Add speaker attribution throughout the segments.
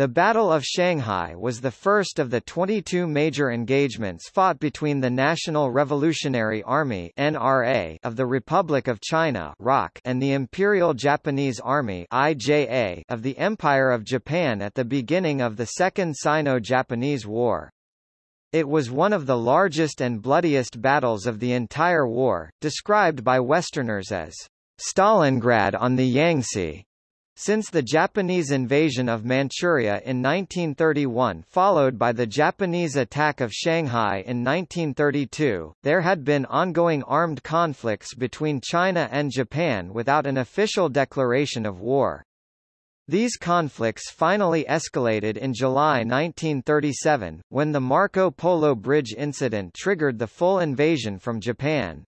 Speaker 1: The Battle of Shanghai was the first of the 22 major engagements fought between the National Revolutionary Army (NRA) of the Republic of China (ROC) and the Imperial Japanese Army (IJA) of the Empire of Japan at the beginning of the Second Sino-Japanese War. It was one of the largest and bloodiest battles of the entire war, described by Westerners as Stalingrad on the Yangtze. Since the Japanese invasion of Manchuria in 1931 followed by the Japanese attack of Shanghai in 1932, there had been ongoing armed conflicts between China and Japan without an official declaration of war. These conflicts finally escalated in July 1937, when the Marco Polo Bridge incident triggered the full invasion from Japan.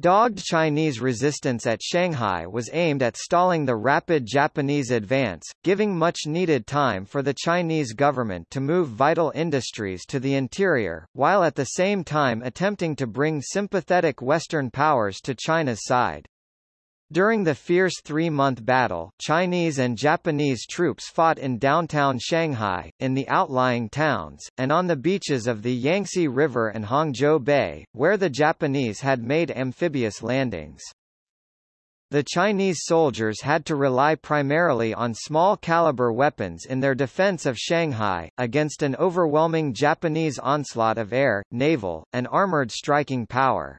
Speaker 1: Dogged Chinese resistance at Shanghai was aimed at stalling the rapid Japanese advance, giving much-needed time for the Chinese government to move vital industries to the interior, while at the same time attempting to bring sympathetic Western powers to China's side. During the fierce three-month battle, Chinese and Japanese troops fought in downtown Shanghai, in the outlying towns, and on the beaches of the Yangtze River and Hangzhou Bay, where the Japanese had made amphibious landings. The Chinese soldiers had to rely primarily on small-caliber weapons in their defense of Shanghai, against an overwhelming Japanese onslaught of air, naval, and armored striking power.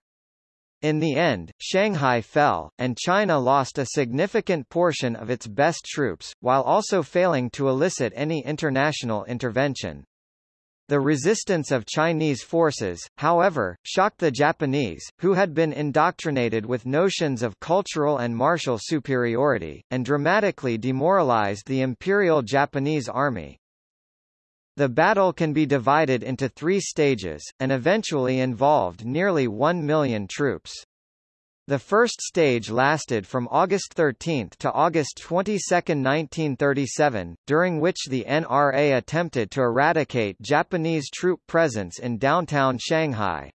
Speaker 1: In the end, Shanghai fell, and China lost a significant portion of its best troops, while also failing to elicit any international intervention. The resistance of Chinese forces, however, shocked the Japanese, who had been indoctrinated with notions of cultural and martial superiority, and dramatically demoralized the Imperial Japanese Army. The battle can be divided into three stages, and eventually involved nearly one million troops. The first stage lasted from August 13 to August 22, 1937, during which the NRA attempted to eradicate Japanese troop presence in downtown Shanghai.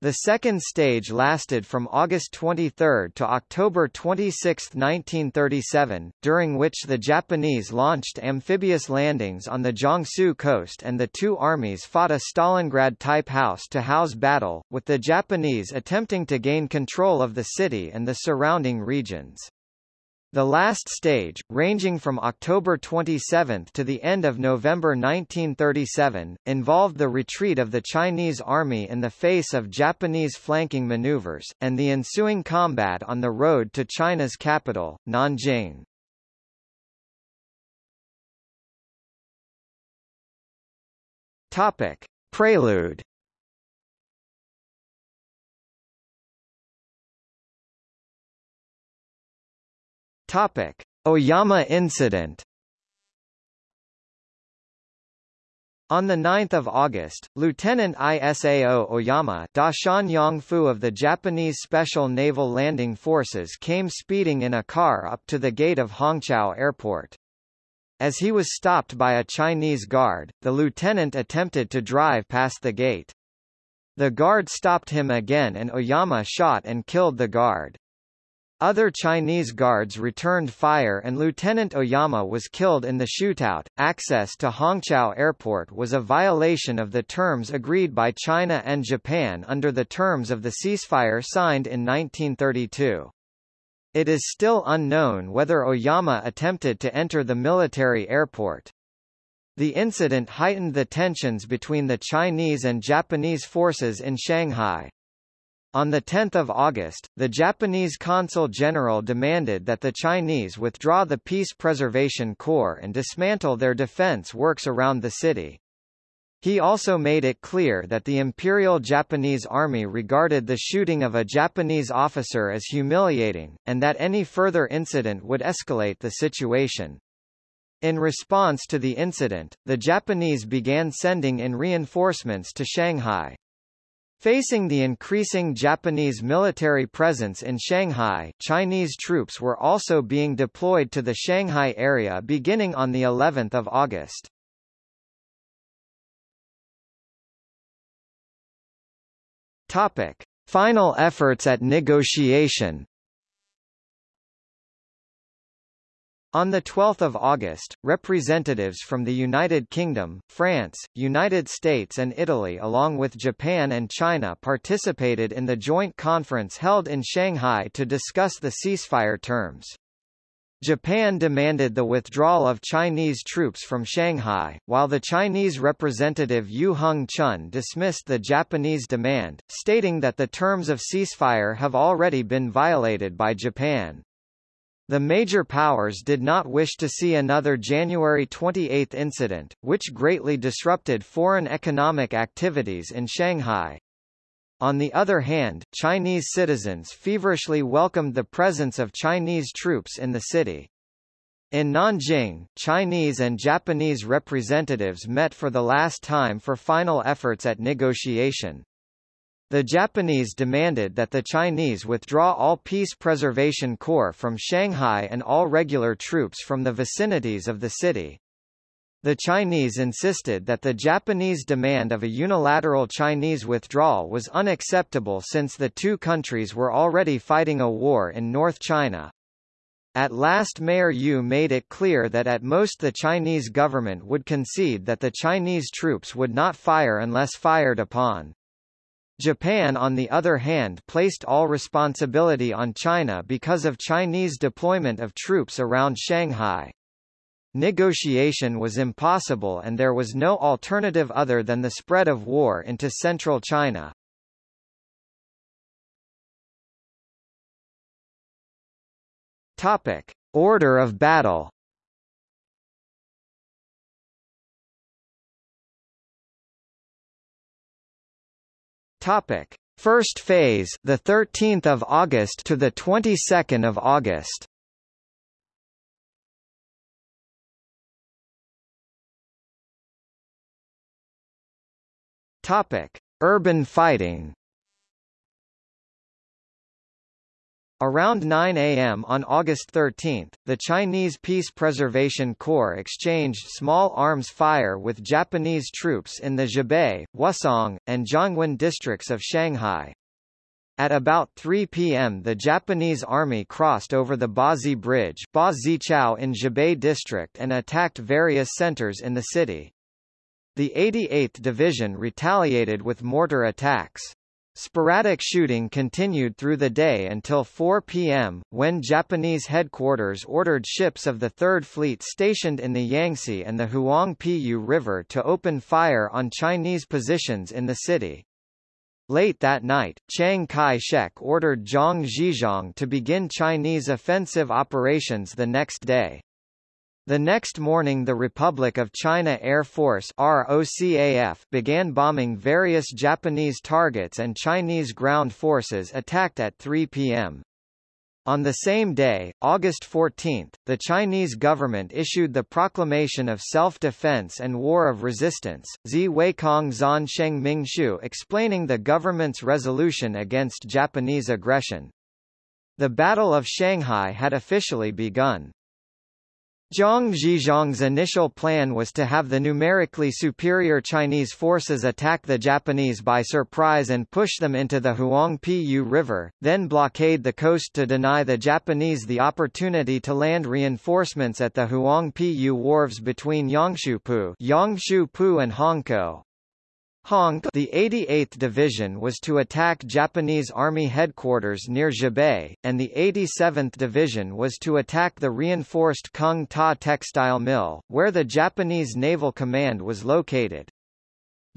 Speaker 1: The second stage lasted from August 23 to October 26, 1937, during which the Japanese launched amphibious landings on the Jiangsu coast and the two armies fought a Stalingrad-type house-to-house battle, with the Japanese attempting to gain control of the city and the surrounding regions. The last stage, ranging from October 27 to the end of November 1937, involved the retreat of the Chinese army in the face of Japanese flanking maneuvers, and the ensuing combat on the road to China's capital, Nanjing. Topic. Prelude Topic: Oyama incident. On 9 August, Lieutenant Isao Oyama Dashan Yongfu of the Japanese Special Naval Landing Forces came speeding in a car up to the gate of Hongqiao Airport. As he was stopped by a Chinese guard, the lieutenant attempted to drive past the gate. The guard stopped him again and Oyama shot and killed the guard. Other Chinese guards returned fire and Lieutenant Oyama was killed in the shootout. Access to Hongqiao Airport was a violation of the terms agreed by China and Japan under the terms of the ceasefire signed in 1932. It is still unknown whether Oyama attempted to enter the military airport. The incident heightened the tensions between the Chinese and Japanese forces in Shanghai. On 10 August, the Japanese Consul General demanded that the Chinese withdraw the Peace Preservation Corps and dismantle their defense works around the city. He also made it clear that the Imperial Japanese Army regarded the shooting of a Japanese officer as humiliating, and that any further incident would escalate the situation. In response to the incident, the Japanese began sending in reinforcements to Shanghai. Facing the increasing Japanese military presence in Shanghai, Chinese troops were also being deployed to the Shanghai area beginning on the 11th of August. Topic: Final efforts at negotiation. On 12 August, representatives from the United Kingdom, France, United States and Italy along with Japan and China participated in the joint conference held in Shanghai to discuss the ceasefire terms. Japan demanded the withdrawal of Chinese troops from Shanghai, while the Chinese representative Yu Hung Chun dismissed the Japanese demand, stating that the terms of ceasefire have already been violated by Japan. The major powers did not wish to see another January 28 incident, which greatly disrupted foreign economic activities in Shanghai. On the other hand, Chinese citizens feverishly welcomed the presence of Chinese troops in the city. In Nanjing, Chinese and Japanese representatives met for the last time for final efforts at negotiation. The Japanese demanded that the Chinese withdraw all Peace Preservation Corps from Shanghai and all regular troops from the vicinities of the city. The Chinese insisted that the Japanese demand of a unilateral Chinese withdrawal was unacceptable since the two countries were already fighting a war in North China. At last Mayor Yu made it clear that at most the Chinese government would concede that the Chinese troops would not fire unless fired upon. Japan on the other hand placed all responsibility on China because of Chinese deployment of troops around Shanghai. Negotiation was impossible and there was no alternative other than the spread of war into central China. Topic. Order of battle Topic: First phase, the 13th of August to the 22nd of August. Topic: Urban fighting. Around 9 a.m. on August 13, the Chinese Peace Preservation Corps exchanged small arms fire with Japanese troops in the Zhabei, Wusong, and Jiangwan districts of Shanghai. At about 3 p.m. the Japanese army crossed over the Bazi Bridge Ba in Zhabei district and attacked various centers in the city. The 88th Division retaliated with mortar attacks. Sporadic shooting continued through the day until 4 p.m., when Japanese headquarters ordered ships of the Third Fleet stationed in the Yangtze and the Huangpu River to open fire on Chinese positions in the city. Late that night, Chiang Kai-shek ordered Zhang Zhizhong to begin Chinese offensive operations the next day. The next morning the Republic of China Air Force ROCAF began bombing various Japanese targets and Chinese ground forces attacked at 3 p.m. On the same day, August 14, the Chinese government issued the Proclamation of Self-Defense and War of Resistance, Zi Weikong Zan Sheng Mingshu explaining the government's resolution against Japanese aggression. The Battle of Shanghai had officially begun. Zhang Zhizhong's initial plan was to have the numerically superior Chinese forces attack the Japanese by surprise and push them into the Huangpu River, then blockade the coast to deny the Japanese the opportunity to land reinforcements at the Huangpu wharves between Yangshupu, Yangshupu and Hongkou. Hong the 88th Division was to attack Japanese Army headquarters near Zhabei, and the 87th Division was to attack the reinforced Kung Ta textile mill, where the Japanese Naval Command was located.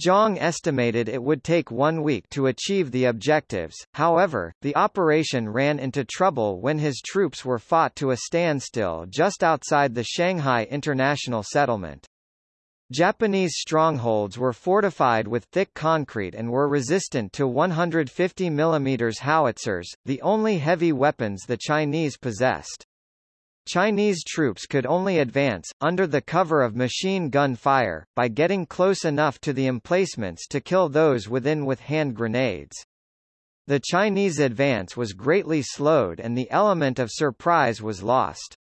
Speaker 1: Zhang estimated it would take one week to achieve the objectives, however, the operation ran into trouble when his troops were fought to a standstill just outside the Shanghai International Settlement. Japanese strongholds were fortified with thick concrete and were resistant to 150 mm howitzers, the only heavy weapons the Chinese possessed. Chinese troops could only advance, under the cover of machine gun fire, by getting close enough to the emplacements to kill those within with hand grenades. The Chinese advance was greatly slowed and the element of surprise was lost.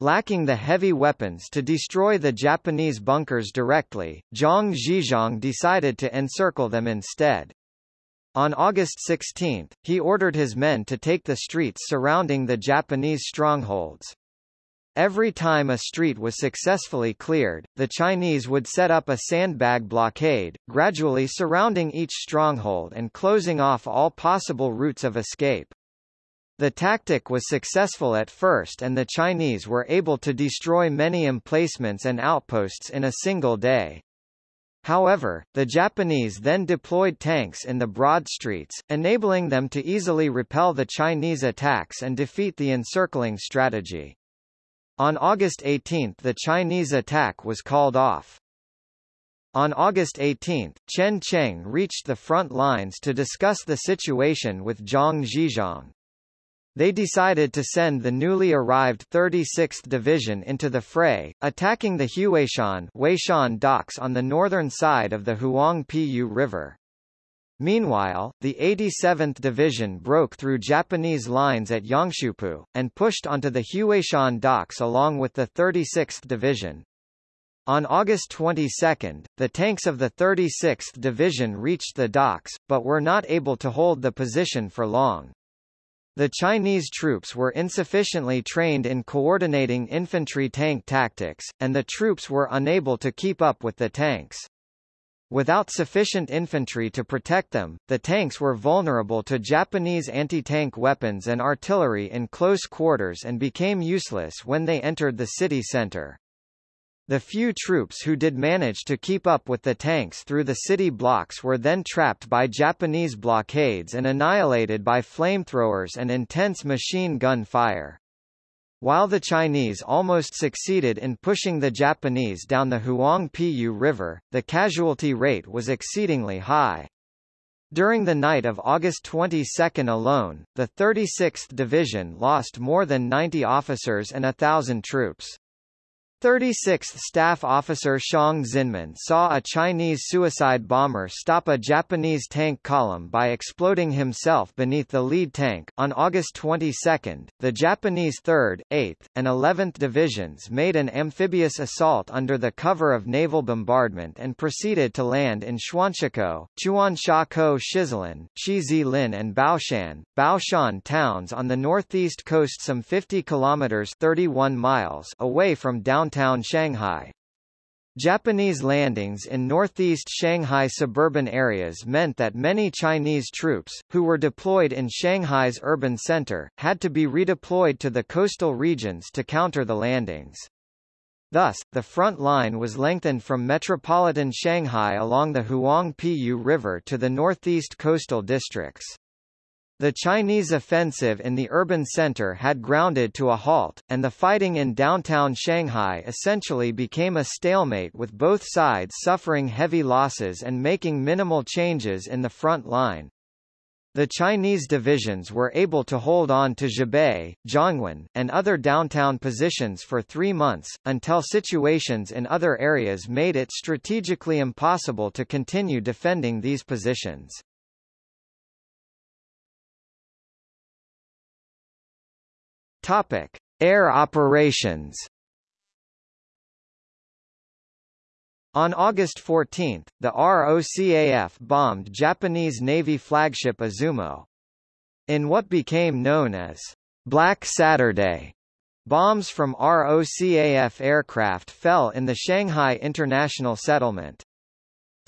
Speaker 1: Lacking the heavy weapons to destroy the Japanese bunkers directly, Zhang Zhizhong decided to encircle them instead. On August 16, he ordered his men to take the streets surrounding the Japanese strongholds. every time a street was successfully cleared, the Chinese would set up a sandbag blockade, gradually surrounding each stronghold and closing off all possible routes of escape. The tactic was successful at first and the Chinese were able to destroy many emplacements and outposts in a single day. However, the Japanese then deployed tanks in the broad streets, enabling them to easily repel the Chinese attacks and defeat the encircling strategy. On August 18 the Chinese attack was called off. On August 18, Chen Cheng reached the front lines to discuss the situation with Zhang Zhizhong. They decided to send the newly arrived 36th Division into the fray, attacking the Huaishan Weishan docks on the northern side of the Huangpu River. Meanwhile, the 87th Division broke through Japanese lines at Yangshupu, and pushed onto the Huaishan docks along with the 36th Division. On August 22, the tanks of the 36th Division reached the docks, but were not able to hold the position for long. The Chinese troops were insufficiently trained in coordinating infantry tank tactics, and the troops were unable to keep up with the tanks. Without sufficient infantry to protect them, the tanks were vulnerable to Japanese anti-tank weapons and artillery in close quarters and became useless when they entered the city center. The few troops who did manage to keep up with the tanks through the city blocks were then trapped by Japanese blockades and annihilated by flamethrowers and intense machine gun fire. While the Chinese almost succeeded in pushing the Japanese down the Huangpu River, the casualty rate was exceedingly high. During the night of August 22 alone, the 36th Division lost more than 90 officers and a thousand troops. 36th Staff Officer Xiang Xinmin saw a Chinese suicide bomber stop a Japanese tank column by exploding himself beneath the lead tank. On August 22, the Japanese 3rd, 8th, and 11th Divisions made an amphibious assault under the cover of naval bombardment and proceeded to land in Xuanshiko, Chuanshakou Shizilin, Shizilin and Baoshan, Baoshan towns on the northeast coast some 50 kilometers 31 miles away from downtown downtown Shanghai. Japanese landings in northeast Shanghai suburban areas meant that many Chinese troops, who were deployed in Shanghai's urban center, had to be redeployed to the coastal regions to counter the landings. Thus, the front line was lengthened from metropolitan Shanghai along the Huangpu River to the northeast coastal districts. The Chinese offensive in the urban center had grounded to a halt, and the fighting in downtown Shanghai essentially became a stalemate with both sides suffering heavy losses and making minimal changes in the front line. The Chinese divisions were able to hold on to Zhabei, Zhongwen, and other downtown positions for three months, until situations in other areas made it strategically impossible to continue defending these positions. Topic: Air operations. On August 14, the ROCAF bombed Japanese Navy flagship Izumo. In what became known as Black Saturday, bombs from ROCAF aircraft fell in the Shanghai International Settlement.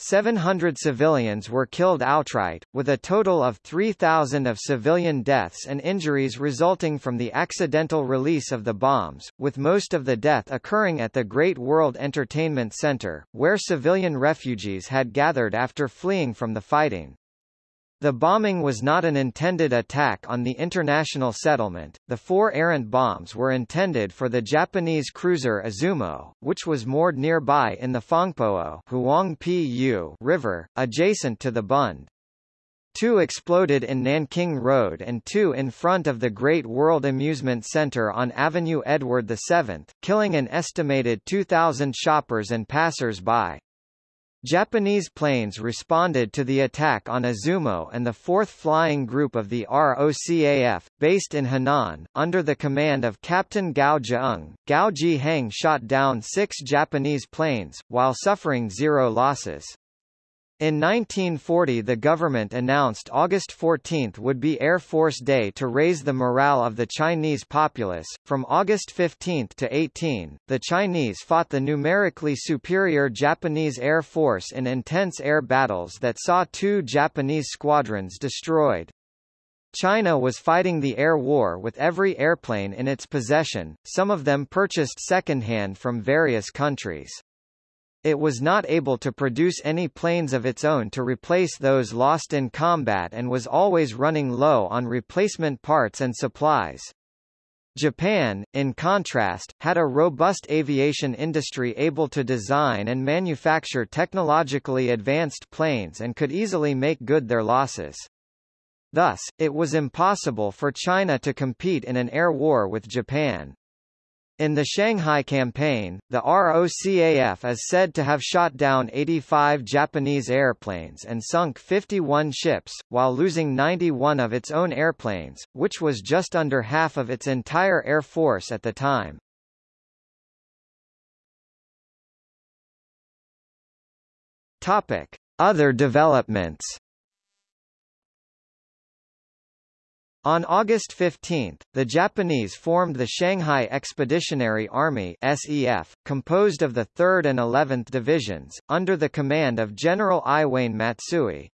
Speaker 1: 700 civilians were killed outright, with a total of 3,000 of civilian deaths and injuries resulting from the accidental release of the bombs, with most of the death occurring at the Great World Entertainment Center, where civilian refugees had gathered after fleeing from the fighting. The bombing was not an intended attack on the international settlement. The four errant bombs were intended for the Japanese cruiser Izumo, which was moored nearby in the Huangpu River, adjacent to the Bund. Two exploded in Nanking Road and two in front of the Great World Amusement Center on Avenue Edward VII, killing an estimated 2,000 shoppers and passers-by. Japanese planes responded to the attack on Izumo and the 4th Flying Group of the ROCAF, based in Henan, under the command of Captain Gao Jiang. Gao Jiheng shot down six Japanese planes, while suffering zero losses. In 1940 the government announced August 14 would be Air Force Day to raise the morale of the Chinese populace. From August 15 to 18, the Chinese fought the numerically superior Japanese Air Force in intense air battles that saw two Japanese squadrons destroyed. China was fighting the air war with every airplane in its possession, some of them purchased second-hand from various countries. It was not able to produce any planes of its own to replace those lost in combat and was always running low on replacement parts and supplies. Japan, in contrast, had a robust aviation industry able to design and manufacture technologically advanced planes and could easily make good their losses. Thus, it was impossible for China to compete in an air war with Japan. In the Shanghai campaign, the ROCAF is said to have shot down 85 Japanese airplanes and sunk 51 ships, while losing 91 of its own airplanes, which was just under half of its entire air force at the time. Topic: Other developments. On August 15, the Japanese formed the Shanghai Expeditionary Army SEF, composed of the 3rd and 11th Divisions, under the command of General Iwane Matsui.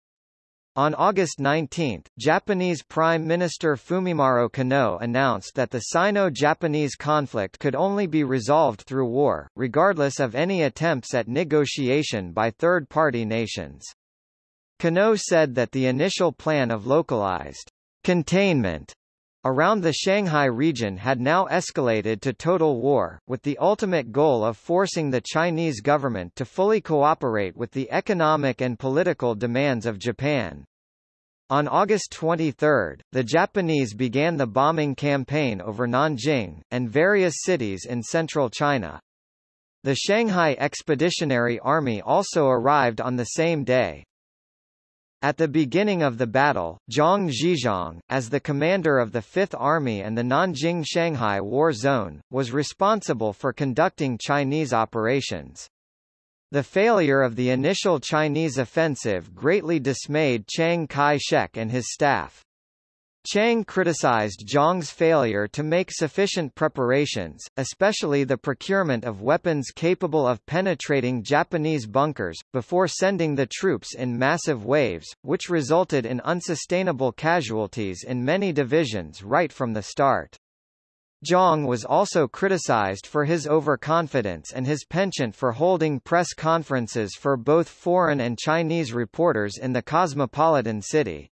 Speaker 1: On August 19, Japanese Prime Minister Fumimaro Konoe announced that the Sino-Japanese conflict could only be resolved through war, regardless of any attempts at negotiation by third-party nations. Konoe said that the initial plan of localized Containment around the Shanghai region had now escalated to total war, with the ultimate goal of forcing the Chinese government to fully cooperate with the economic and political demands of Japan. On August 23, the Japanese began the bombing campaign over Nanjing, and various cities in central China. The Shanghai Expeditionary Army also arrived on the same day. At the beginning of the battle, Zhang Zhizhong, as the commander of the Fifth Army and the Nanjing-Shanghai War Zone, was responsible for conducting Chinese operations. The failure of the initial Chinese offensive greatly dismayed Chiang Kai-shek and his staff. Chiang criticized Zhang's failure to make sufficient preparations, especially the procurement of weapons capable of penetrating Japanese bunkers, before sending the troops in massive waves, which resulted in unsustainable casualties in many divisions right from the start. Zhang was also criticized for his overconfidence and his penchant for holding press conferences for both foreign and Chinese reporters in the cosmopolitan city.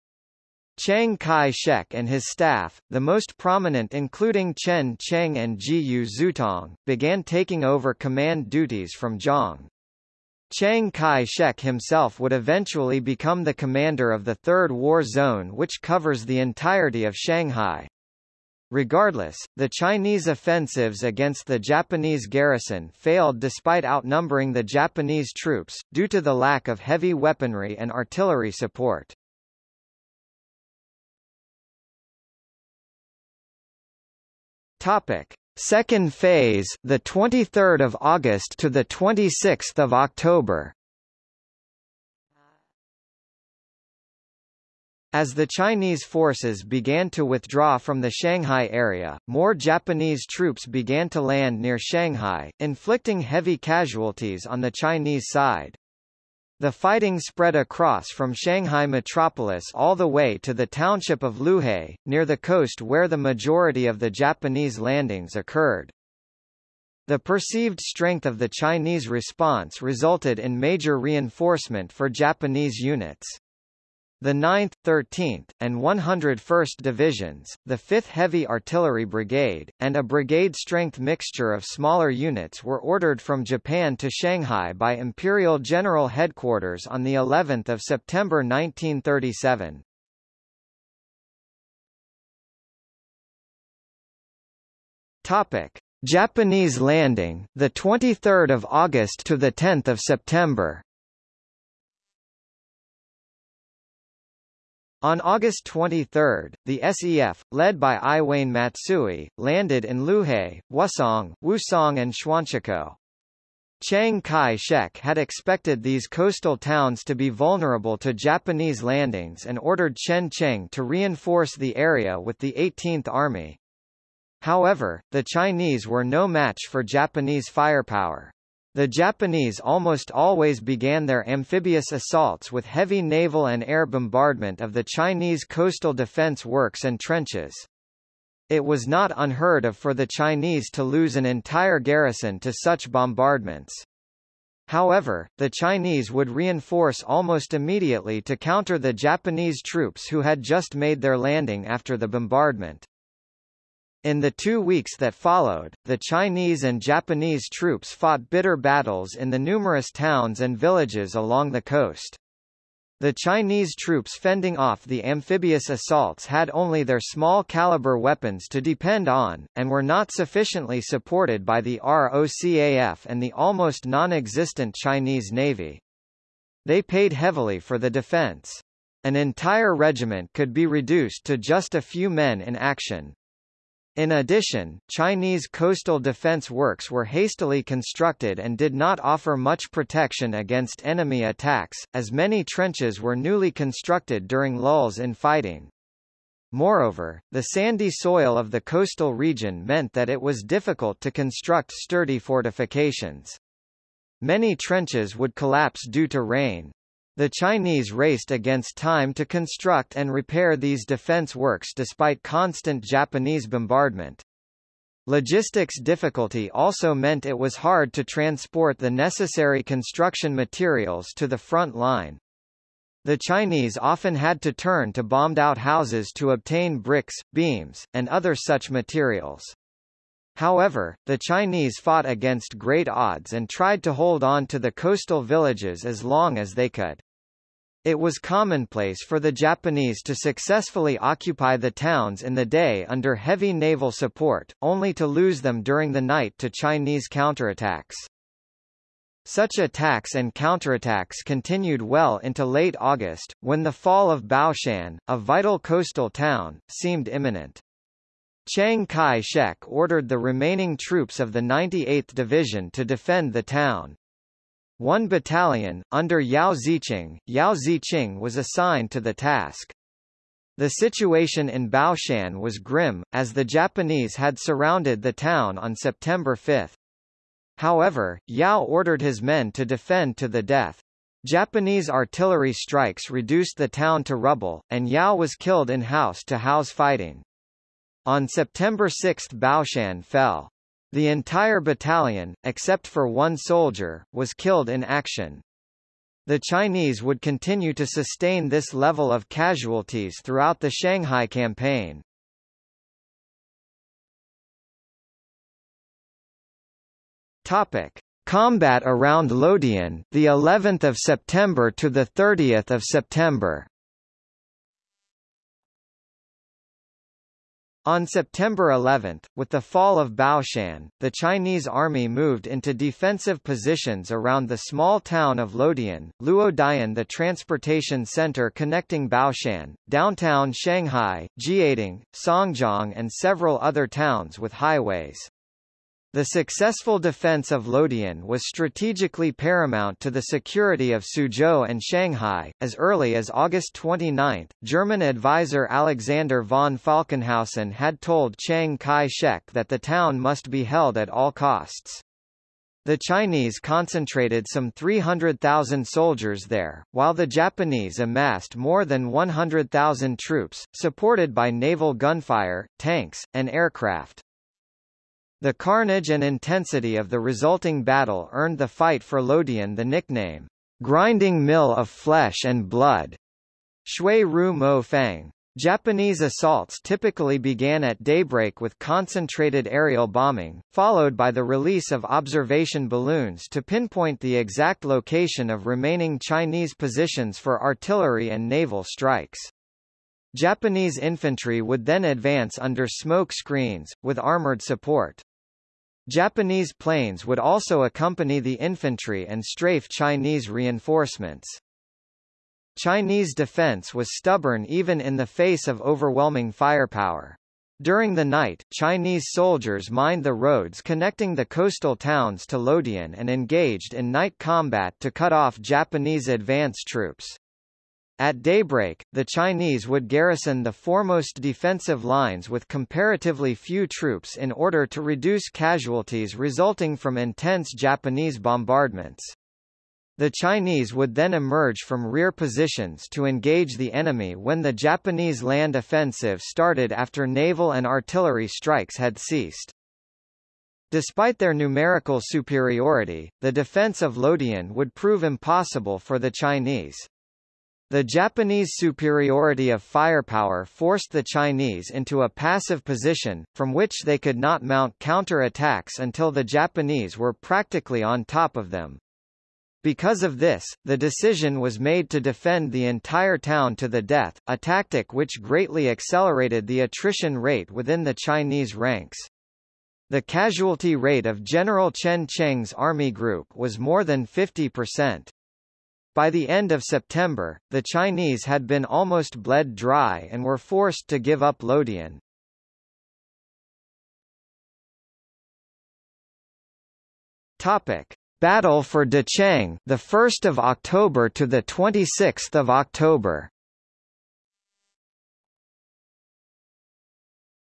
Speaker 1: Chiang Kai-shek and his staff, the most prominent including Chen Cheng and Jiyu Zutong, began taking over command duties from Zhang. Chiang Kai-shek himself would eventually become the commander of the Third War Zone which covers the entirety of Shanghai. Regardless, the Chinese offensives against the Japanese garrison failed despite outnumbering the Japanese troops, due to the lack of heavy weaponry and artillery support. Topic: Second phase, the 23rd of August to the 26th of October. As the Chinese forces began to withdraw from the Shanghai area, more Japanese troops began to land near Shanghai, inflicting heavy casualties on the Chinese side. The fighting spread across from Shanghai metropolis all the way to the township of Liuhe, near the coast where the majority of the Japanese landings occurred. The perceived strength of the Chinese response resulted in major reinforcement for Japanese units. The 9th, 13th, and 101st Divisions, the 5th Heavy Artillery Brigade, and a brigade-strength mixture of smaller units were ordered from Japan to Shanghai by Imperial General Headquarters on the 11th of September 1937. Topic: Japanese landing, the 23rd of August to the 10th of September. On August 23, the SEF, led by Iwane Matsui, landed in Liuhe, Wusong, Wusong and Xuanchiko. Chiang Kai-shek had expected these coastal towns to be vulnerable to Japanese landings and ordered Chen Cheng to reinforce the area with the 18th Army. However, the Chinese were no match for Japanese firepower. The Japanese almost always began their amphibious assaults with heavy naval and air bombardment of the Chinese coastal defense works and trenches. It was not unheard of for the Chinese to lose an entire garrison to such bombardments. However, the Chinese would reinforce almost immediately to counter the Japanese troops who had just made their landing after the bombardment. In the two weeks that followed, the Chinese and Japanese troops fought bitter battles in the numerous towns and villages along the coast. The Chinese troops fending off the amphibious assaults had only their small-caliber weapons to depend on, and were not sufficiently supported by the ROCAF and the almost non-existent Chinese Navy. They paid heavily for the defense. An entire regiment could be reduced to just a few men in action. In addition, Chinese coastal defense works were hastily constructed and did not offer much protection against enemy attacks, as many trenches were newly constructed during lulls in fighting. Moreover, the sandy soil of the coastal region meant that it was difficult to construct sturdy fortifications. Many trenches would collapse due to rain, the Chinese raced against time to construct and repair these defense works despite constant Japanese bombardment. Logistics difficulty also meant it was hard to transport the necessary construction materials to the front line. The Chinese often had to turn to bombed-out houses to obtain bricks, beams, and other such materials. However, the Chinese fought against great odds and tried to hold on to the coastal villages as long as they could. It was commonplace for the Japanese to successfully occupy the towns in the day under heavy naval support, only to lose them during the night to Chinese counterattacks. Such attacks and counterattacks continued well into late August, when the fall of Baoshan, a vital coastal town, seemed imminent. Chiang Kai-shek ordered the remaining troops of the 98th Division to defend the town. One battalion, under Yao Zicheng, Yao Zicheng was assigned to the task. The situation in Baoshan was grim, as the Japanese had surrounded the town on September 5. However, Yao ordered his men to defend to the death. Japanese artillery strikes reduced the town to rubble, and Yao was killed in house-to-house -house fighting. On September 6 Baoshan fell. The entire battalion, except for one soldier, was killed in action. The Chinese would continue to sustain this level of casualties throughout the Shanghai campaign. Topic: Combat around Luodian, the 11th of September to the 30th of September. On September 11, with the fall of Baoshan, the Chinese army moved into defensive positions around the small town of Lodian, Luodian the transportation center connecting Baoshan, downtown Shanghai, Jiading, Songjiang and several other towns with highways. The successful defense of Luodian was strategically paramount to the security of Suzhou and Shanghai. As early as August 29, German advisor Alexander von Falkenhausen had told Chiang Kai-shek that the town must be held at all costs. The Chinese concentrated some 300,000 soldiers there, while the Japanese amassed more than 100,000 troops, supported by naval gunfire, tanks, and aircraft. The carnage and intensity of the resulting battle earned the fight for Luodian the nickname, grinding mill of flesh and blood. Shui Ru Mo Fang. Japanese assaults typically began at daybreak with concentrated aerial bombing, followed by the release of observation balloons to pinpoint the exact location of remaining Chinese positions for artillery and naval strikes. Japanese infantry would then advance under smoke screens, with armored support. Japanese planes would also accompany the infantry and strafe Chinese reinforcements. Chinese defense was stubborn even in the face of overwhelming firepower. During the night, Chinese soldiers mined the roads connecting the coastal towns to Luodian and engaged in night combat to cut off Japanese advance troops. At daybreak, the Chinese would garrison the foremost defensive lines with comparatively few troops in order to reduce casualties resulting from intense Japanese bombardments. The Chinese would then emerge from rear positions to engage the enemy when the Japanese land offensive started after naval and artillery strikes had ceased. Despite their numerical superiority, the defense of Luodian would prove impossible for the Chinese. The Japanese superiority of firepower forced the Chinese into a passive position, from which they could not mount counter-attacks until the Japanese were practically on top of them. Because of this, the decision was made to defend the entire town to the death, a tactic which greatly accelerated the attrition rate within the Chinese ranks. The casualty rate of General Chen Cheng's army group was more than 50%. By the end of September, the Chinese had been almost bled dry and were forced to give up Luodian. Topic: Battle for Dachang, the 1st of October to the 26th of October.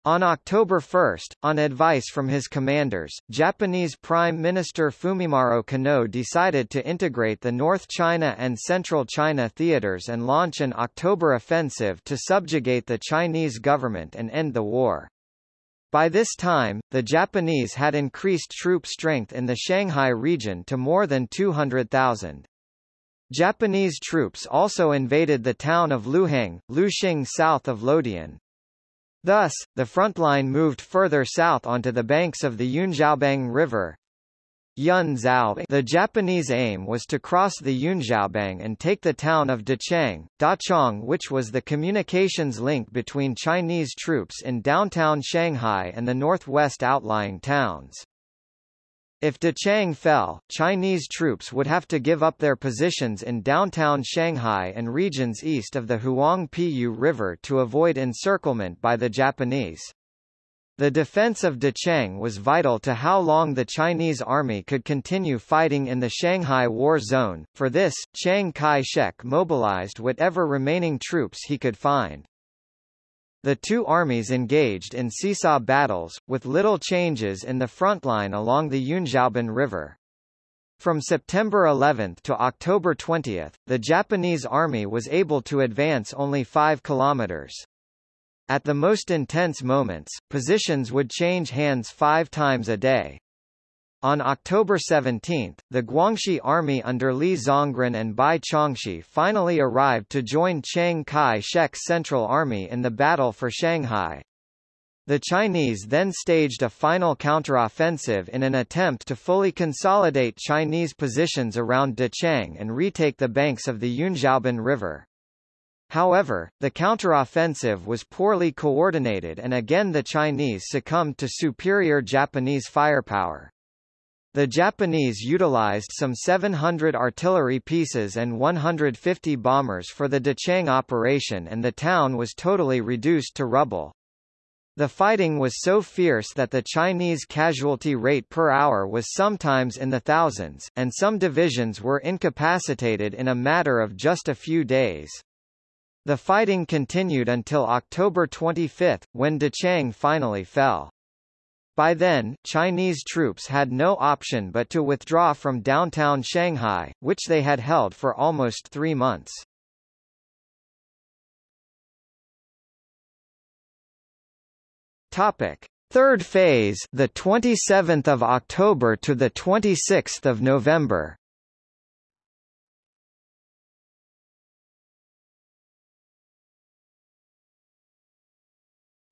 Speaker 1: On October 1, on advice from his commanders, Japanese Prime Minister Fumimaro Konoe decided to integrate the North China and Central China theaters and launch an October offensive to subjugate the Chinese government and end the war. By this time, the Japanese had increased troop strength in the Shanghai region to more than 200,000. Japanese troops also invaded the town of Luheng, Luxing south of Luodian. Thus, the front line moved further south onto the banks of the Yunjiaobang River. The Japanese aim was to cross the Yunjiaobang and take the town of Dachang, Dachang which was the communications link between Chinese troops in downtown Shanghai and the northwest outlying towns. If Dachang fell, Chinese troops would have to give up their positions in downtown Shanghai and regions east of the Huangpu River to avoid encirclement by the Japanese. The defense of Dachang was vital to how long the Chinese army could continue fighting in the Shanghai War Zone. For this, Chiang Kai-shek mobilized whatever remaining troops he could find. The two armies engaged in seesaw battles, with little changes in the front line along the Yunjiaobang River. From September 11 to October 20, the Japanese army was able to advance only 5 kilometers. At the most intense moments, positions would change hands five times a day. On October 17, the Guangxi Army under Li Zongren and Bai Chongxi finally arrived to join Chiang Kai-shek's Central Army in the battle for Shanghai. The Chinese then staged a final counteroffensive in an attempt to fully consolidate Chinese positions around Dachang and retake the banks of the Yunjiaobang River. However, the counteroffensive was poorly coordinated and again the Chinese succumbed to superior Japanese firepower. The Japanese utilized some 700 artillery pieces and 150 bombers for the Dachang operation and the town was totally reduced to rubble. The fighting was so fierce that the Chinese casualty rate per hour was sometimes in the thousands, and some divisions were incapacitated in a matter of just a few days. The fighting continued until October 25, when Dachang finally fell. By then, Chinese troops had no option but to withdraw from downtown Shanghai, which they had held for almost three months. Topic: Third phase, the 27th of October to the 26th of November.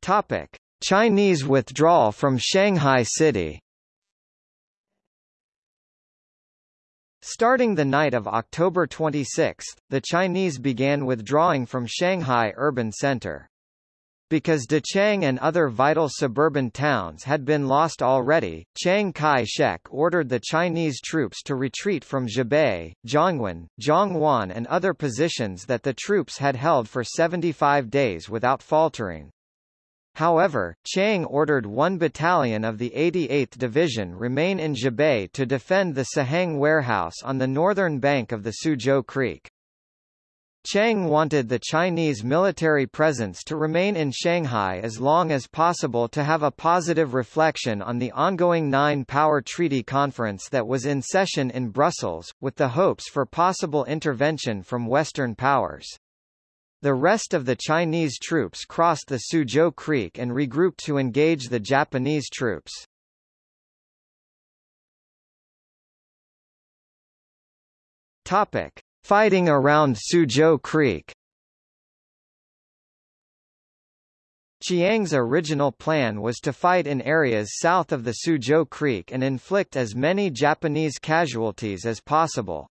Speaker 1: Topic: Chinese withdrawal from Shanghai City. Starting the night of October 26, the Chinese began withdrawing from Shanghai urban center. Because Dachang and other vital suburban towns had been lost already, Chiang Kai-shek ordered the Chinese troops to retreat from Zhabei, Zhongwen, Zhongwan and other positions that the troops had held for 75 days without faltering. However, Chiang ordered one battalion of the 88th Division remain in Zhabei to defend the Sihang warehouse on the northern bank of the Suzhou Creek. Chiang wanted the Chinese military presence to remain in Shanghai as long as possible to have a positive reflection on the ongoing Nine-Power Treaty Conference that was in session in Brussels, with the hopes for possible intervention from Western powers. The rest of the Chinese troops crossed the Suzhou Creek and regrouped to engage the Japanese troops. Topic. Fighting around Suzhou Creek Chiang's original plan was to fight in areas south of the Suzhou Creek and inflict as many Japanese casualties as possible.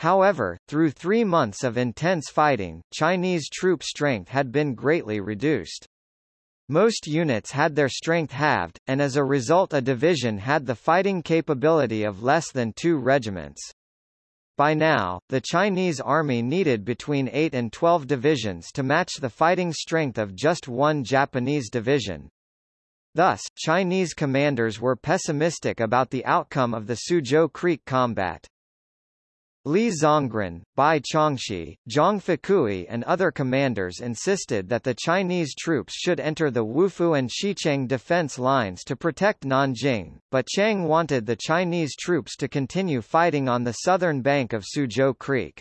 Speaker 1: However, through three months of intense fighting, Chinese troop strength had been greatly reduced. Most units had their strength halved, and as a result a division had the fighting capability of less than two regiments. By now, the Chinese army needed between 8 and 12 divisions to match the fighting strength of just one Japanese division. Thus, Chinese commanders were pessimistic about the outcome of the Suzhou Creek combat. Li Zongren, Bai Chongxi, Zhang Fakui and other commanders insisted that the Chinese troops should enter the Wufu and Xicheng defense lines to protect Nanjing, but Chiang wanted the Chinese troops to continue fighting on the southern bank of Suzhou Creek.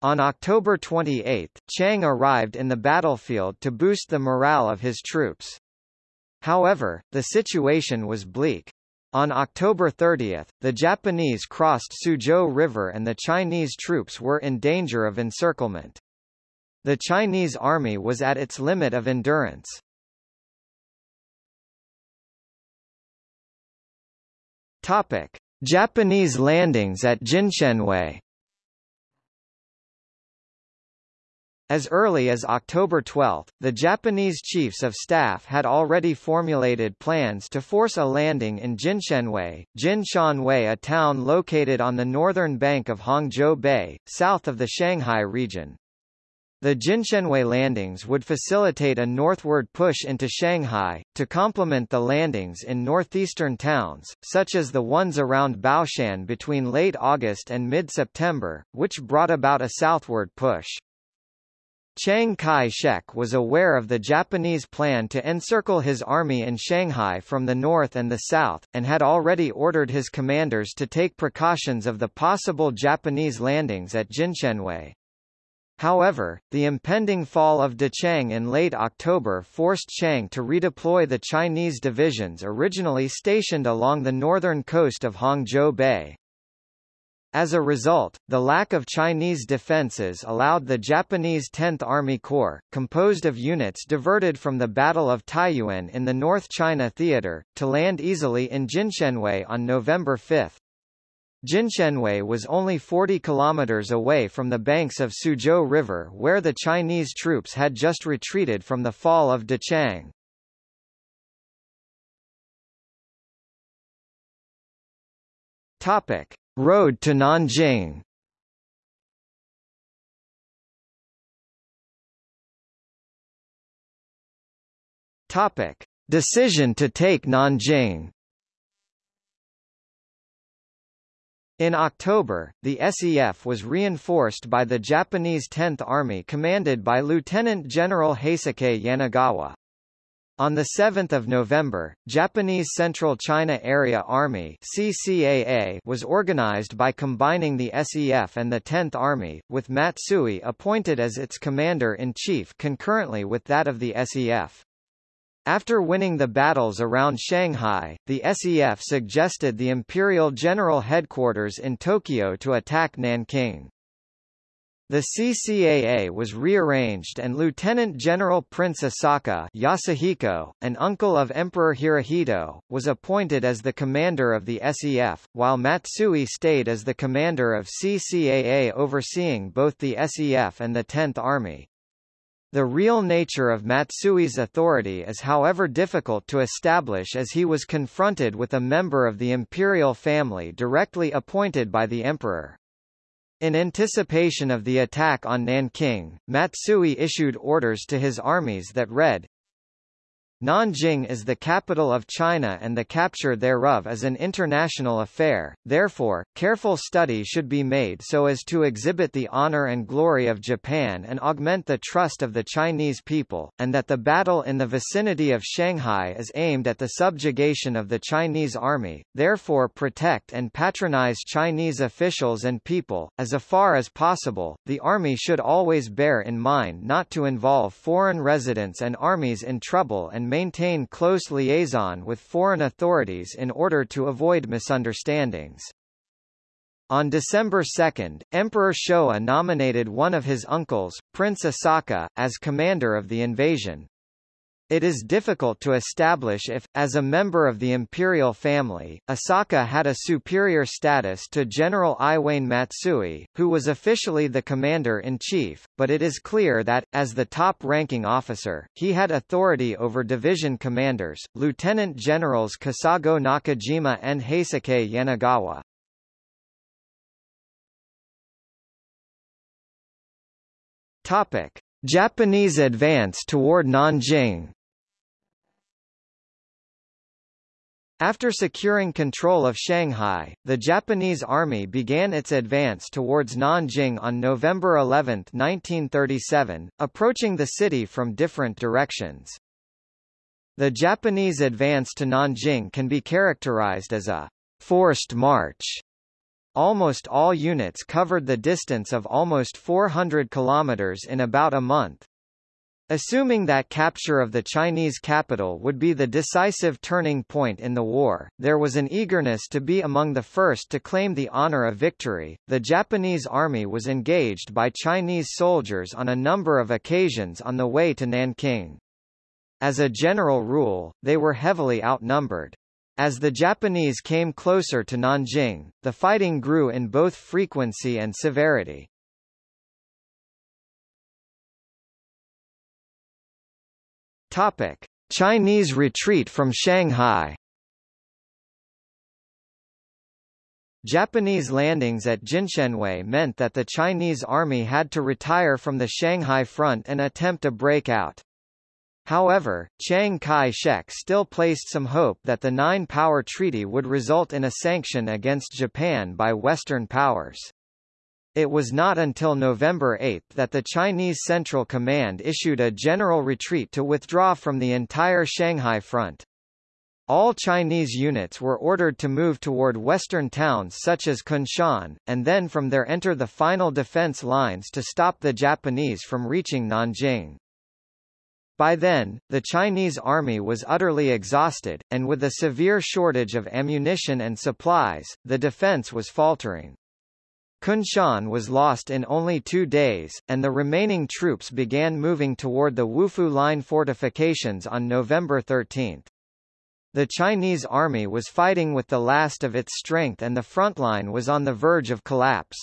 Speaker 1: On October 28, Chiang arrived in the battlefield to boost the morale of his troops. However, the situation was bleak. On October 30, the Japanese crossed Suzhou River and the Chinese troops were in danger of encirclement. The Chinese army was at its limit of endurance. Topic: Japanese landings at Jinshanwei As early as October 12, the Japanese chiefs of staff had already formulated plans to force a landing in Jinshenwei, Jinshanwei a town located on the northern bank of Hangzhou Bay, south of the Shanghai region. The Jinshanwei landings would facilitate a northward push into Shanghai, to complement the landings in northeastern towns, such as the ones around Baoshan between late August and mid-September, which brought about a southward push. Chiang Kai-shek was aware of the Japanese plan to encircle his army in Shanghai from the north and the south, and had already ordered his commanders to take precautions of the possible Japanese landings at Jinshanwei. However, the impending fall of Dachang in late October forced Chiang to redeploy the Chinese divisions originally stationed along the northern coast of Hangzhou Bay. As a result, the lack of Chinese defenses allowed the Japanese 10th Army Corps, composed of units diverted from the Battle of Taiyuan in the North China Theater, to land easily in Jinshanwei on November 5. Jinshanwei was only 40 kilometers away from the banks of Suzhou River where the Chinese troops had just retreated from the fall of Dachang. Topic. Road to Nanjing Topic: Decision to take Nanjing. In October, the SEF was reinforced by the Japanese 10th Army commanded by Lieutenant General Heisuke Yanagawa. On 7 November, Japanese Central China Area Army CCAA was organized by combining the SEF and the 10th Army, with Matsui appointed as its commander-in-chief concurrently with that of the SEF. After winning the battles around Shanghai, the SEF suggested the Imperial General Headquarters in Tokyo to attack Nanking. The CCAA was rearranged and Lieutenant General Prince Asaka Yasuhiko, an uncle of Emperor Hirohito, was appointed as the commander of the SEF, while Matsui stayed as the commander of CCAA overseeing both the SEF and the 10th Army. The real nature of Matsui's authority is however difficult to establish as he was confronted with a member of the imperial family directly appointed by the emperor. In anticipation of the attack on Nanking, Matsui issued orders to his armies that read, Nanjing is the capital of China and the capture thereof is an international affair, therefore, careful study should be made so as to exhibit the honor and glory of Japan and augment the trust of the Chinese people, and that the battle in the vicinity of Shanghai is aimed at the subjugation of the Chinese army, therefore protect and patronize Chinese officials and people. As far as possible, the army should always bear in mind not to involve foreign residents and armies in trouble and maintain close liaison with foreign authorities in order to avoid misunderstandings. On December 2, Emperor Showa nominated one of his uncles, Prince Asaka, as commander of the invasion. It is difficult to establish if, as a member of the imperial family, Asaka had a superior status to General Iwane Matsui, who was officially the commander-in-chief, but it is clear that, as the top-ranking officer, he had authority over division commanders, Lieutenant Generals Kesago Nakajima and Heisuke Yanagawa. Topic. Japanese advance toward Nanjing After securing control of Shanghai, the Japanese army began its advance towards Nanjing on November 11, 1937, approaching the city from different directions. The Japanese advance to Nanjing can be characterized as a forced march. Almost all units covered the distance of almost 400 kilometers in about a month. Assuming that capture of the Chinese capital would be the decisive turning point in the war, there was an eagerness to be among the first to claim the honor of victory. The Japanese army was engaged by Chinese soldiers on a number of occasions on the way to Nanking. As a general rule, they were heavily outnumbered. As the Japanese came closer to Nanjing, the fighting grew in both frequency and severity. Topic: Chinese retreat from Shanghai. Japanese landings at Jinshanwei meant that the Chinese army had to retire from the Shanghai front and attempt a breakout. However, Chiang Kai-shek still placed some hope that the Nine-Power Treaty would result in a sanction against Japan by Western powers. It was not until November 8 that the Chinese Central Command issued a general retreat to withdraw from the entire Shanghai front. All Chinese units were ordered to move toward western towns such as Kunshan, and then from there enter the final defense lines to stop the Japanese from reaching Nanjing. By then, the Chinese army was utterly exhausted, and with a severe shortage of ammunition and supplies, the defense was faltering. Kunshan was lost in only two days, and the remaining troops began moving toward the Wufu Line fortifications on November 13. The Chinese army was fighting with the last of its strength and the front line was on the verge of collapse.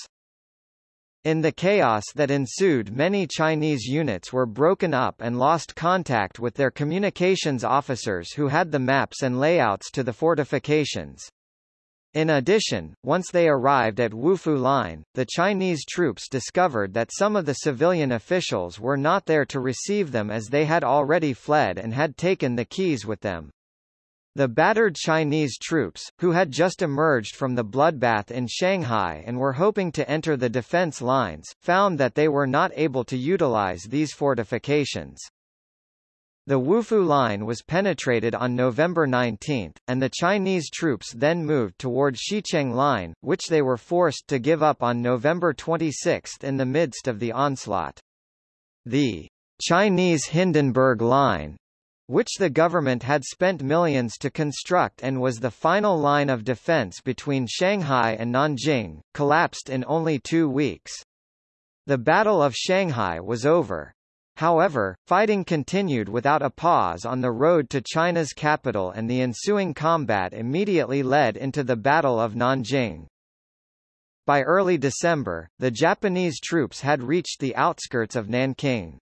Speaker 1: In the chaos that ensued many Chinese units were broken up and lost contact with their communications officers who had the maps and layouts to the fortifications. In addition, once they arrived at Wufu Line, the Chinese troops discovered that some of the civilian officials were not there to receive them as they had already fled and had taken the keys with them. The battered Chinese troops, who had just emerged from the bloodbath in Shanghai and were hoping to enter the defense lines, found that they were not able to utilize these fortifications. The Wufu line was penetrated on November 19, and the Chinese troops then moved toward Xicheng Line, which they were forced to give up on November 26 in the midst of the onslaught. The Chinese Hindenburg Line, which the government had spent millions to construct and was the final line of defense between Shanghai and Nanjing, collapsed in only two weeks. The Battle of Shanghai was over, However, fighting continued without a pause on the road to China's capital and the ensuing combat immediately led into the Battle of Nanjing. By early December, the Japanese troops had reached the outskirts of Nanking.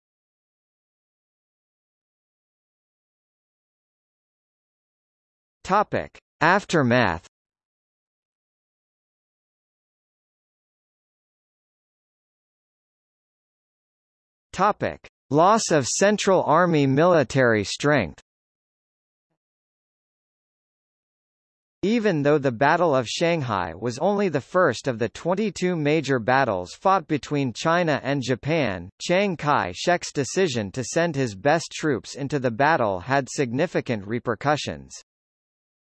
Speaker 1: Topic. Aftermath Topic. Loss of Central Army military strength Even though the Battle of Shanghai was only the first of the 22 major battles fought between China and Japan, Chiang Kai-shek's decision to send his best troops into the battle had significant repercussions.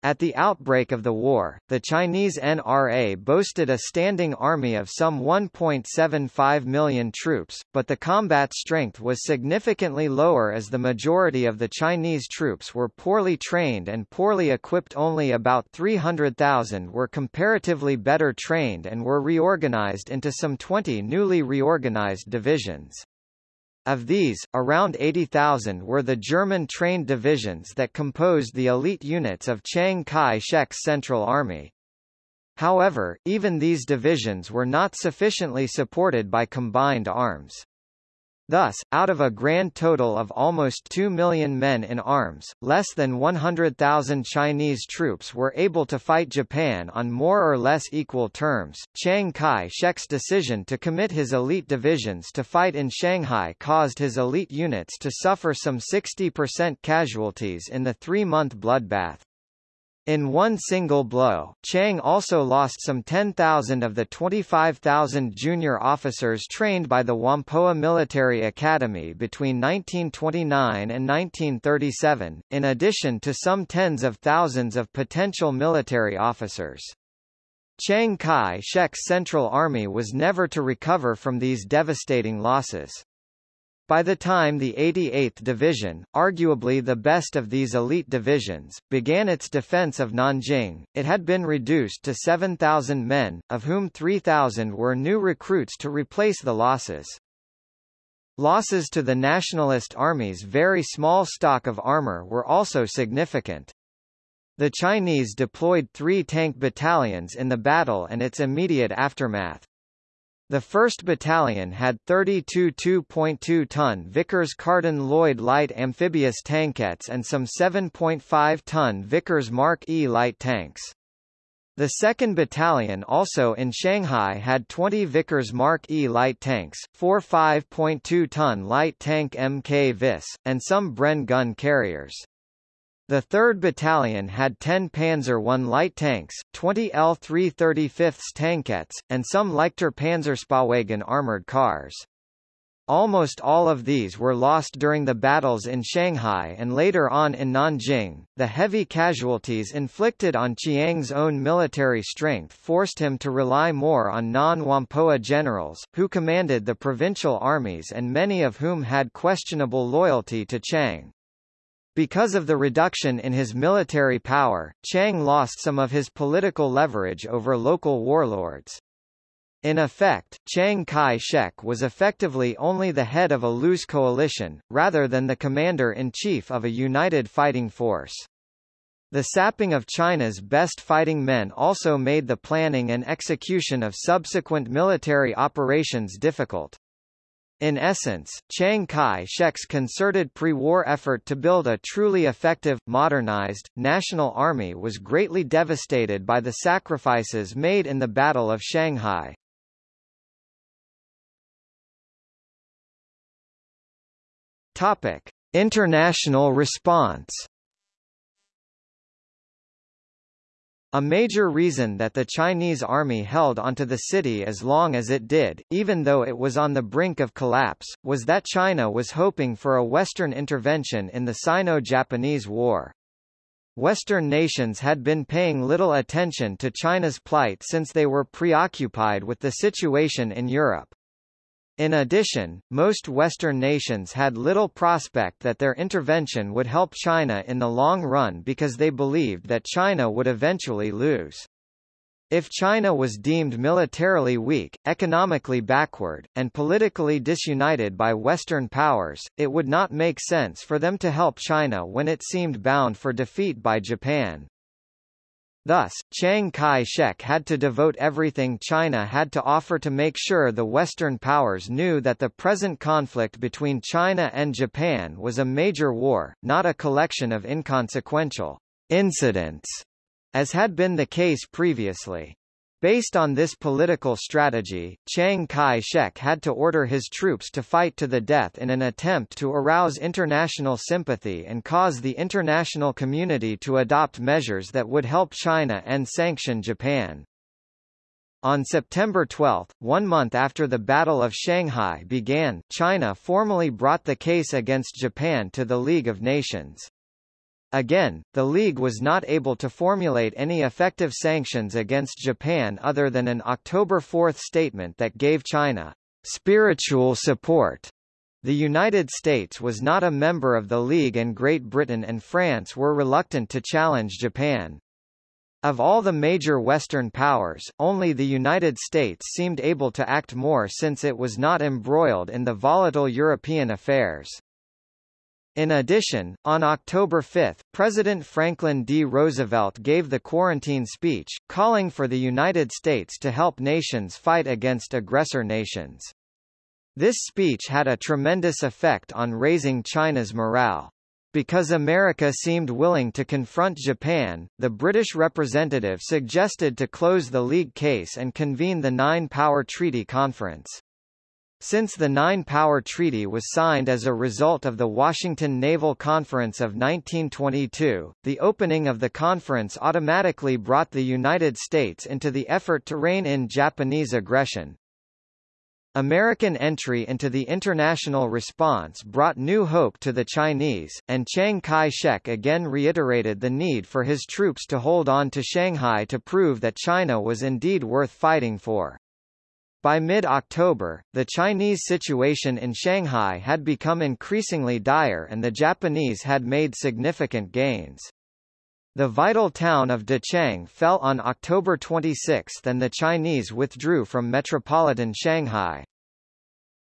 Speaker 1: At the outbreak of the war, the Chinese NRA boasted a standing army of some 1.75 million troops, but the combat strength was significantly lower as the majority of the Chinese troops were poorly trained and poorly equipped only about 300,000 were comparatively better trained and were reorganized into some 20 newly reorganized divisions. Of these, around 80,000 were the German-trained divisions that composed the elite units of Chiang Kai-shek's Central Army. However, even these divisions were not sufficiently supported by combined arms. Thus, out of a grand total of almost 2 million men in arms, less than 100,000 Chinese troops were able to fight Japan on more or less equal terms. Chiang Kai-shek's decision to commit his elite divisions to fight in Shanghai caused his elite units to suffer some 60% casualties in the three-month bloodbath. In one single blow, Chiang also lost some 10,000 of the 25,000 junior officers trained by the Whampoa Military Academy between 1929 and 1937, in addition to some tens of thousands of potential military officers. Chiang Kai-shek's Central Army was never to recover from these devastating losses. By the time the 88th Division, arguably the best of these elite divisions, began its defense of Nanjing, it had been reduced to 7,000 men, of whom 3,000 were new recruits to replace the losses. Losses to the Nationalist Army's very small stock of armor were also significant. The Chinese deployed three tank battalions in the battle and its immediate aftermath. The 1st Battalion had 32 2.2-ton Vickers Carden Lloyd light amphibious tankettes and some 7.5-ton Vickers Mark E light tanks. The 2nd Battalion also in Shanghai had 20 Vickers Mark E light tanks, four 5.2-ton light tank Mk Vis, and some Bren gun carriers. The 3rd Battalion had 10 Panzer I light tanks, 20 L335 tankettes, and some Leichter Panzerspähwagen armored cars. Almost all of these were lost during the battles in Shanghai and later on in Nanjing. The heavy casualties inflicted on Chiang's own military strength forced him to rely more on non-Whampoa generals, who commanded the provincial armies and many of whom had questionable loyalty to Chiang. Because of the reduction in his military power, Chiang lost some of his political leverage over local warlords. In effect, Chiang Kai-shek was effectively only the head of a loose coalition, rather than the commander-in-chief of a united fighting force. The sapping of China's best fighting men also made the planning and execution of subsequent military operations difficult. In essence, Chiang Kai-shek's concerted pre-war effort to build a truly effective, modernized, national army was greatly devastated by the sacrifices made in the Battle of Shanghai. Topic: International response A major reason that the Chinese army held onto the city as long as it did, even though it was on the brink of collapse, was that China was hoping for a Western intervention in the Sino-Japanese War. Western nations had been paying little attention to China's plight since they were preoccupied with the situation in Europe. In addition, most Western nations had little prospect that their intervention would help China in the long run because they believed that China would eventually lose. If China was deemed militarily weak, economically backward, and politically disunited by Western powers, it would not make sense for them to help China when it seemed bound for defeat by Japan. Thus, Chiang Kai-shek had to devote everything China had to offer to make sure the Western powers knew that the present conflict between China and Japan was a major war, not a collection of inconsequential incidents, as had been the case previously. Based on this political strategy, Chiang Kai-shek had to order his troops to fight to the death in an attempt to arouse international sympathy and cause the international community to adopt measures that would help China and sanction Japan. On September 12, one month after the Battle of Shanghai began, China formally brought the case against Japan to the League of Nations. Again, the League was not able to formulate any effective sanctions against Japan other than an October 4 statement that gave China spiritual support. The United States was not a member of the League and Great Britain and France were reluctant to challenge Japan. Of all the major Western powers, only the United States seemed able to act more since it was not embroiled in the volatile European affairs. In addition, on October 5, President Franklin D. Roosevelt gave the quarantine speech, calling for the United States to help nations fight against aggressor nations. This speech had a tremendous effect on raising China's morale. Because America seemed willing to confront Japan, the British representative suggested to close the League case and convene the Nine-Power Treaty Conference. Since the Nine-Power Treaty was signed as a result of the Washington Naval Conference of 1922, the opening of the conference automatically brought the United States into the effort to rein in Japanese aggression. American entry into the international response brought new hope to the Chinese, and Chiang Kai-shek again reiterated the need for his troops to hold on to Shanghai to prove that China was indeed worth fighting for. By mid-October, the Chinese situation in Shanghai had become increasingly dire and the Japanese had made significant gains. The vital town of Dachang fell on October 26 and the Chinese withdrew from metropolitan Shanghai.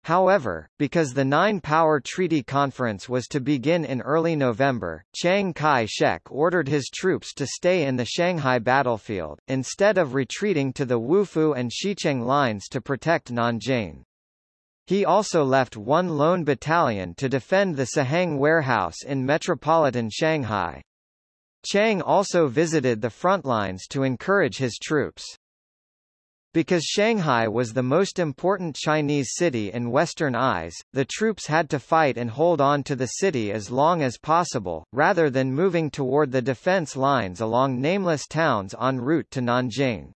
Speaker 1: However, because the Nine-Power Treaty Conference was to begin in early November, Chiang Kai-shek ordered his troops to stay in the Shanghai battlefield, instead of retreating to the Wufu and Xicheng lines to protect Nanjing. He also left one lone battalion to defend the Sihang warehouse in metropolitan Shanghai. Chiang also visited the front lines to encourage his troops. Because Shanghai was the most important Chinese city in Western eyes, the troops had to fight and hold on to the city as long as possible, rather than moving toward the defense lines along nameless towns en route to Nanjing.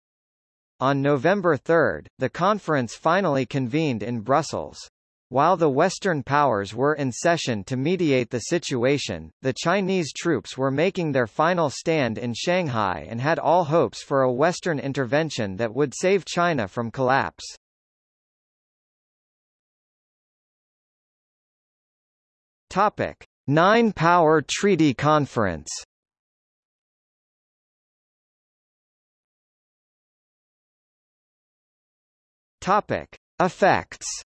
Speaker 1: On November 3, the conference finally convened in Brussels. While the Western powers were in session to mediate the situation, the Chinese troops were making their final stand in Shanghai and had all hopes for a Western intervention that would save China from collapse. Topic: Nine-Power Treaty Conference. Topic: Effects.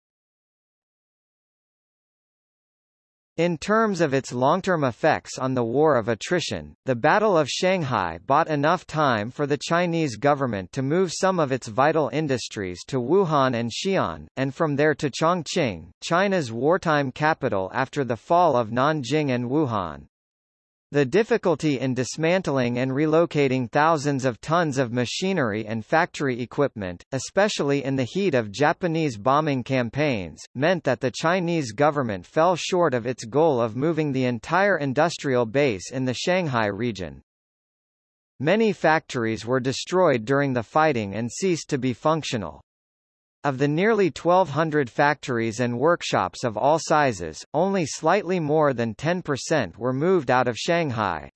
Speaker 1: In terms of its long-term effects on the war of attrition, the Battle of Shanghai bought enough time for the Chinese government to move some of its vital industries to Wuhan and Xi'an, and from there to Chongqing, China's wartime capital after the fall of Nanjing and Wuhan. The difficulty in dismantling and relocating thousands of tons of machinery and factory equipment, especially in the heat of Japanese bombing campaigns, meant that the Chinese government fell short of its goal of moving the entire industrial base in the Shanghai region. Many factories were destroyed during the fighting and ceased to be functional. Of the nearly 1,200 factories and workshops of all sizes, only slightly more than 10% were moved out of Shanghai.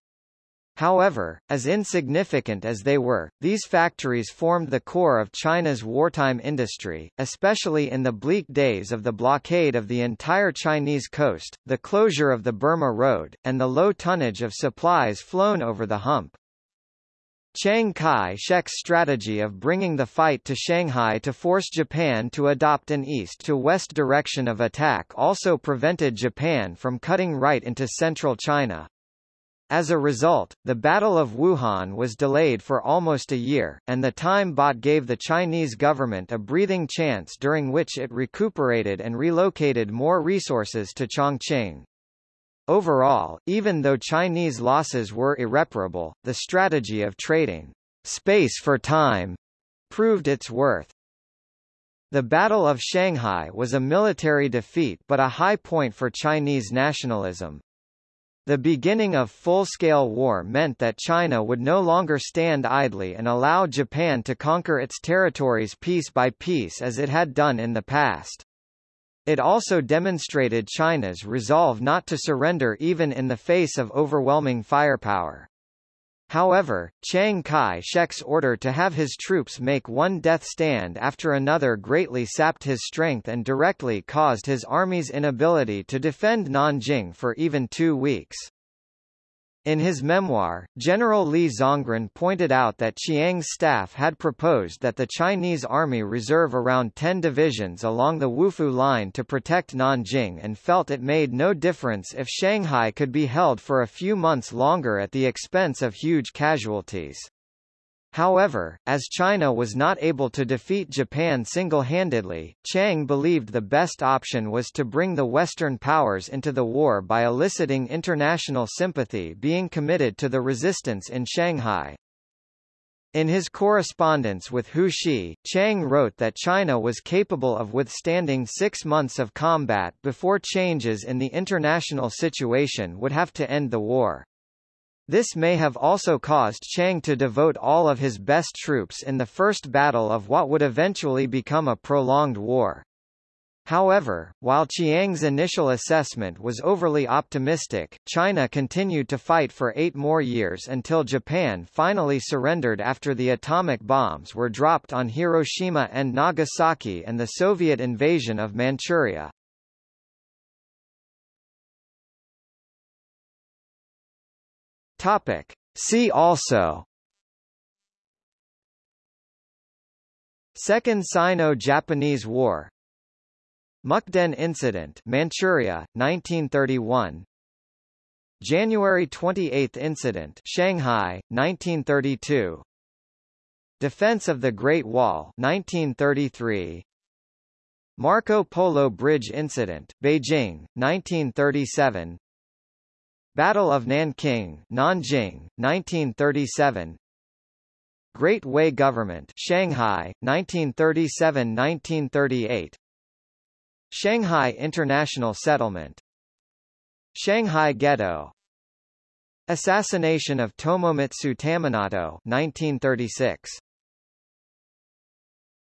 Speaker 1: However, as insignificant as they were, these factories formed the core of China's wartime industry, especially in the bleak days of the blockade of the entire Chinese coast, the closure of the Burma Road, and the low tonnage of supplies flown over the hump. Chiang Kai-shek's strategy of bringing the fight to Shanghai to force Japan to adopt an east-to-west direction of attack also prevented Japan from cutting right into central China. As a result, the Battle of Wuhan was delayed for almost a year, and the time bought gave the Chinese government a breathing chance during which it recuperated and relocated more resources to Chongqing. Overall, even though Chinese losses were irreparable, the strategy of trading space for time proved its worth. The Battle of Shanghai was a military defeat but a high point for Chinese nationalism. The beginning of full-scale war meant that China would no longer stand idly and allow Japan to conquer its territories piece by piece as it had done in the past. It also demonstrated China's resolve not to surrender even in the face of overwhelming firepower. However, Chiang Kai-shek's order to have his troops make one death stand after another greatly sapped his strength and directly caused his army's inability to defend Nanjing for even two weeks. In his memoir, General Li Zongren pointed out that Chiang's staff had proposed that the Chinese army reserve around 10 divisions along the Wufu line to protect Nanjing and felt it made no difference if Shanghai could be held for a few months longer at the expense of huge casualties. However, as China was not able to defeat Japan single-handedly, Chiang believed the best option was to bring the Western powers into the war by eliciting international sympathy being committed to the resistance in Shanghai. In his correspondence with Hu Shi, Chiang wrote that China was capable of withstanding six months of combat before changes in the international situation would have to end the war. This may have also caused Chiang to devote all of his best troops in the first battle of what would eventually become a prolonged war. However, while Chiang's initial assessment was overly optimistic, China continued to fight for eight more years until Japan finally surrendered after the atomic bombs were dropped on Hiroshima and Nagasaki and the Soviet invasion of Manchuria. Topic. See also. Second Sino-Japanese War. Mukden Incident Manchuria, 1931 January 28 Incident Shanghai, 1932 Defense of the Great Wall 1933 Marco Polo Bridge Incident, Beijing, 1937 Battle of Nanking, Nanjing, 1937. Great Way Government, Shanghai, 1937-1938. Shanghai International Settlement. Shanghai Ghetto. Assassination of Tomomitsu Taminato, 1936.